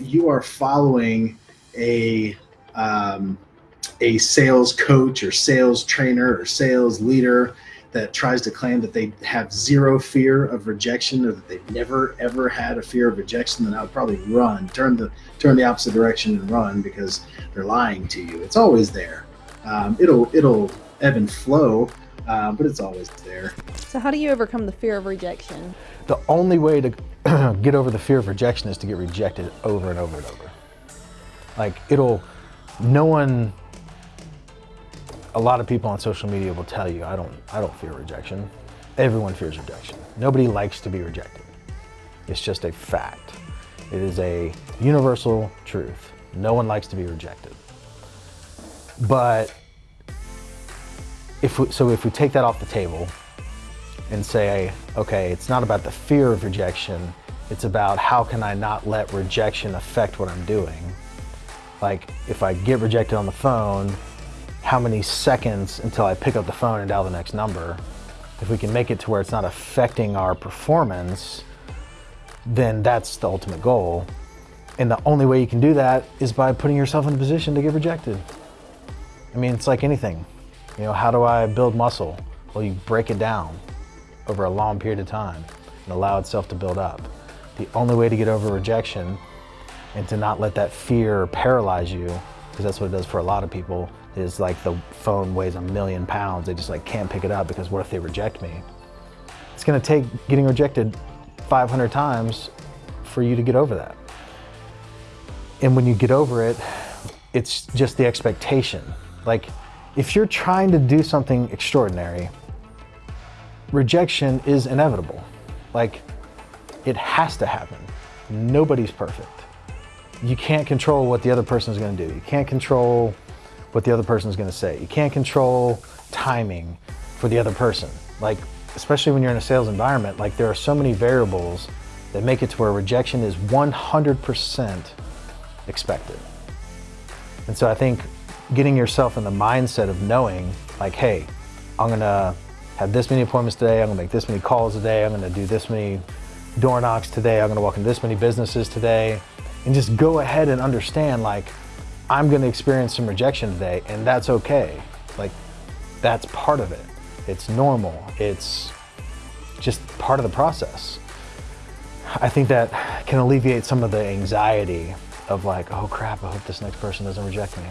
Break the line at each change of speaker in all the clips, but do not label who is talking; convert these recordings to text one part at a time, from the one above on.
you are following a um, a sales coach or sales trainer or sales leader that tries to claim that they have zero fear of rejection or that they've never ever had a fear of rejection, then I would probably run, turn the turn the opposite direction and run because they're lying to you. It's always there. Um, it'll it'll ebb and flow, uh, but it's always there.
So how do you overcome the fear of rejection?
The only way to get over the fear of rejection is to get rejected over and over and over. Like it'll, no one, a lot of people on social media will tell you, I don't, I don't fear rejection. Everyone fears rejection. Nobody likes to be rejected. It's just a fact. It is a universal truth. No one likes to be rejected. But if we, so if we take that off the table and say, okay, it's not about the fear of rejection, it's about how can I not let rejection affect what I'm doing. Like if I get rejected on the phone, how many seconds until I pick up the phone and dial the next number? If we can make it to where it's not affecting our performance, then that's the ultimate goal. And the only way you can do that is by putting yourself in a position to get rejected. I mean, it's like anything. You know, how do I build muscle? Well, you break it down over a long period of time and allow itself to build up. The only way to get over rejection and to not let that fear paralyze you, because that's what it does for a lot of people, is like the phone weighs a million pounds. They just like can't pick it up because what if they reject me? It's gonna take getting rejected 500 times for you to get over that. And when you get over it, it's just the expectation. Like if you're trying to do something extraordinary, rejection is inevitable. Like, it has to happen. Nobody's perfect. You can't control what the other person is going to do. You can't control what the other person is going to say. You can't control timing for the other person. Like, especially when you're in a sales environment, like there are so many variables that make it to where rejection is 100% expected. And so I think getting yourself in the mindset of knowing like, hey, I'm gonna have this many appointments today, I'm gonna make this many calls today, I'm gonna do this many door knocks today, I'm gonna walk in this many businesses today, and just go ahead and understand like, I'm gonna experience some rejection today, and that's okay. Like, that's part of it. It's normal. It's just part of the process. I think that can alleviate some of the anxiety of like, oh crap, I hope this next person doesn't reject me.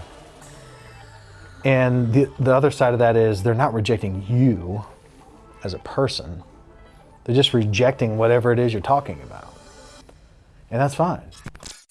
And the, the other side of that is they're not rejecting you as a person. They're just rejecting whatever it is you're talking about. And that's fine.